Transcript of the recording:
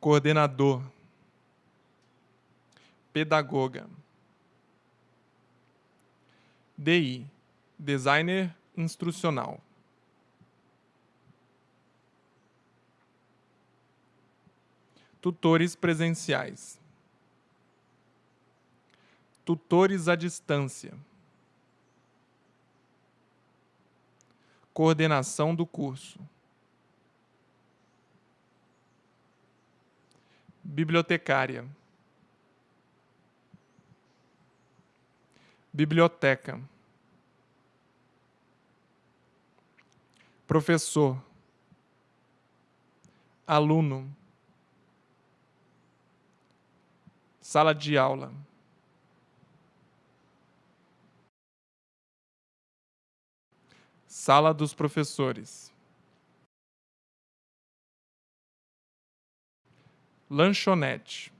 coordenador, pedagoga. DI, designer instrucional. Tutores presenciais. Tutores à distância. Coordenação do curso. Bibliotecária. Biblioteca. Professor. Aluno. Sala de aula. Sala dos professores. lanchonete.